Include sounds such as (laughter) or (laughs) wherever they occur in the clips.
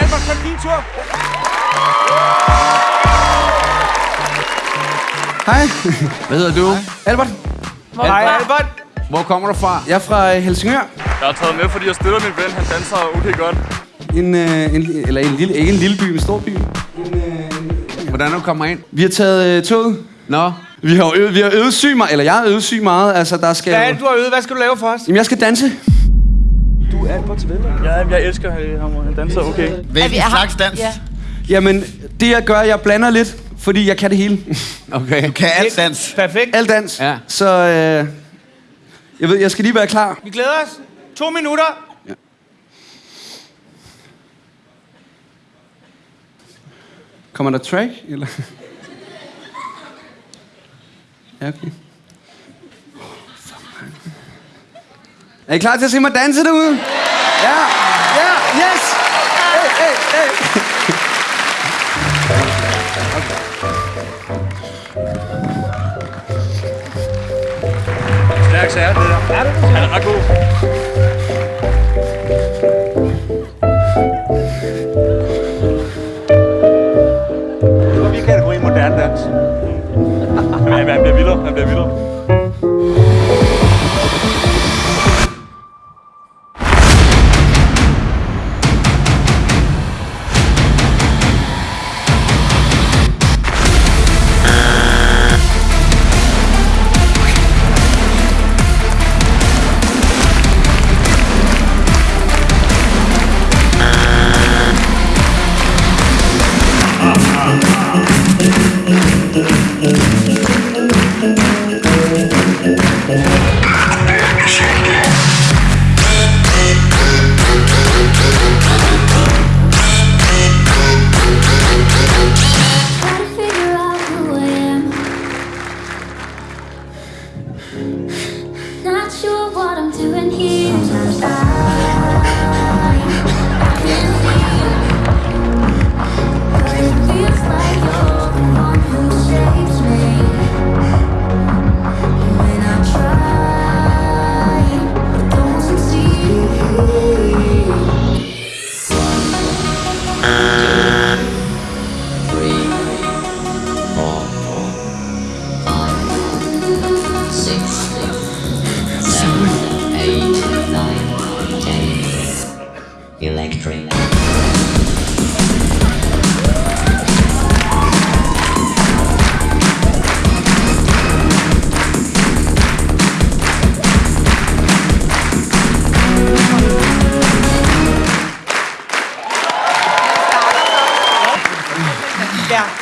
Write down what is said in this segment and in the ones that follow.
Albert, så er det din tur. Hej. Hvad hedder du? Albert. Hej, Albert. Hvor kommer du fra? Jeg er fra øh, Helsingør. Jeg har taget med, fordi jeg støtter min ven. Han danser okay godt. En, øh, en, eller en lille, ikke en lille by, men en stor by. En, øh, Hvordan du kommer ind? vi har taget øh, toget. Nå, Vi har, øvet, vi har øvet syg meget, eller jeg har øvet syg meget. Altså, der skal... Hvad er det, du har øvet? Hvad skal du lave for os? Jamen, jeg skal danse. Ja, jeg elsker ham. Han danser okay. Hvilken har- slags dans? Ja. Jamen, det jeg gør, jeg blander lidt, fordi jeg kan det hele. (laughs) okay. Kan alt dans? Perfekt. Alt dans. Ja. Så øh, jeg ved, jeg skal lige være klar. Vi glæder os. To minutter. Kommer der track, eller? (laughs) Ja, okay. Er I klar til at se mig danse derude? Ja, ja, yes! Hey, hey, hey. Stærk sager, det der. Er Han er ret god. and hear.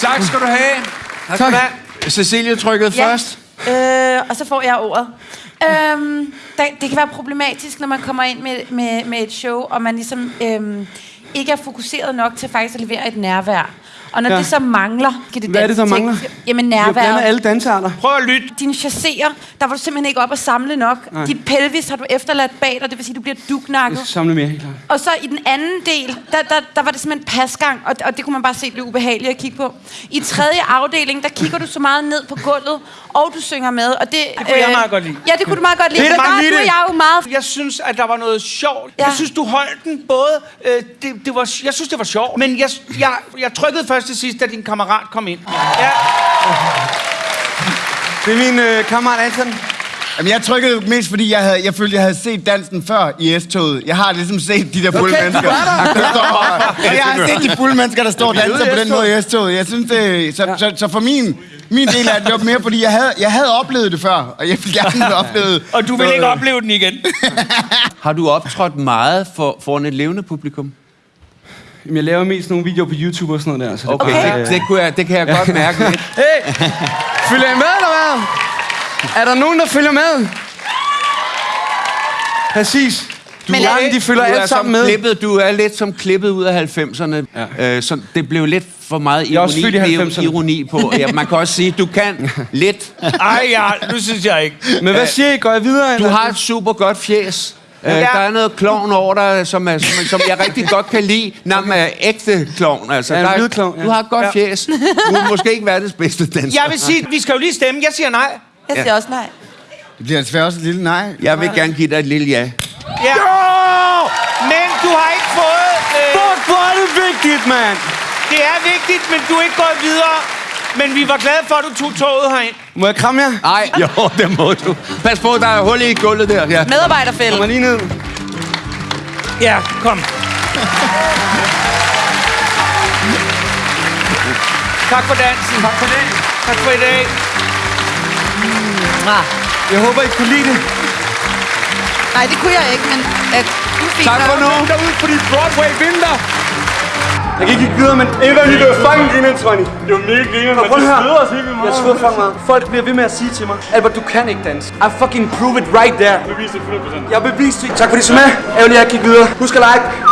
Tak skal du have. Tak. have. Cecilie trykkede Ja. først. Øh, og så får jeg ordet. Øhm, der, det kan være problematisk, når man kommer ind med, med, med et show, og man ligesom øhm, ikke er fokuseret nok til faktisk at levere et nærvær. Og når Ja. det så mangler... Kan det Hvad er det, der mangler? Jamen har blandet nærværet. alle dansearter. Prøv at lytte. Dine chasserer, der var du simpelthen ikke op at samle nok. Nej. Dit pelvis har du efterladt bag dig, det vil sige, du bliver Jeg duknakket. skal samle mere, helt klart. Og så i den anden del, der, der, der var det simpelthen pasgang, og, og det kunne man bare se blev ubehageligt at kigge på. I tredje afdeling, der kigger du så meget ned på gulvet, og du synger med. Og det, det kunne jeg meget godt lide. Ja, det kunne du meget godt lide. Det er Men der er og jeg jo meget... Jeg synes, at der var noget sjovt. Ja. Jeg synes, du holdt den både... Øh, det, det var, jeg synes, det var sjovt. Men jeg, jeg, jeg trykkede først til sidst, da din kammerat kom ind. Ja. Det er min øh, kammerat Anton. Jamen, jeg trykkede mest, fordi jeg, havde, jeg følte, jeg havde set dansen før i S-toget. Jeg har ligesom set de der fulde Okay, mennesker. der. der står, og jeg har set de fulde mennesker, der står og danser på den måde i S-toget. Jeg synes, det, så, så, så for min, min del af det, det var mere, fordi jeg havde, jeg havde oplevet det før, og jeg ville gerne have oplevet (laughs) Og du vil ikke opleve den igen. (laughs) Har du optrådt meget for, foran et levende publikum? Jamen, jeg laver mest nogle videoer på YouTube og sådan noget der. Så det Okay, er bare, Det, det, kunne jeg, det kan jeg godt mærke lidt. (laughs) Hey! Følger I med, eller hvad? Er der nogen, der følger med? Præcis. Du Men er- de følger du er alt sammen med. Klippet, du er lidt som klippet ud af 90'erne. Ja. Øh, så det blev lidt for meget er også ironi, født i blev 90'erne. ironi på. Ja, man kan også sige, at du kan lidt. (laughs) Ej, ja, nu synes jeg ikke. (laughs) Men hvad siger I? Går jeg videre? Du eller? har et super godt fjes. Ja. der er noget klovn over dig, som, er, som, som jeg rigtig godt kan lide. Når man er ægte klovn. Altså, Ja, en der er- klovn, ja. Du har et godt Ja. fjes. Du er måske ikke verdens bedste danser. Jeg vil sige, vi skal jo lige stemme. Jeg siger nej. Jeg siger også nej. Det bliver desværre også et lille nej. Jeg vil gerne give dig et lille ja. Ja. Men du har ikke fået... Øh, Fuck, hvor er det vigtigt, mand. Det er vigtigt, men du er ikke gået videre. Men vi var glade for, at du tog toget herind. Må jeg kramme jer? Nej, jo, det må du. Pas på, der er hul i gulvet der. Ja. Medarbejderfælde. Kom lige ned. Ja, kom. Tak for dansen. Tak for det. Tak for i dag. Jeg håber, I kunne lide det. Nej, det kunne jeg ikke, men at du fik Tak for nu. Derude på dit Broadway vinter. Jeg kan ikke gik videre, men en af det var fucking griner, Tony. Det var mega griner, men det at sveder os helt vildt Jeg meget. sveder fucking meget. Folk bliver ved med at sige til mig, Albert, du kan ikke danse. I fucking prove it right there. Bevis det 100%. Jeg bevist det. Tak fordi I så med. Ærgerligt, jeg gik videre. Husk at like.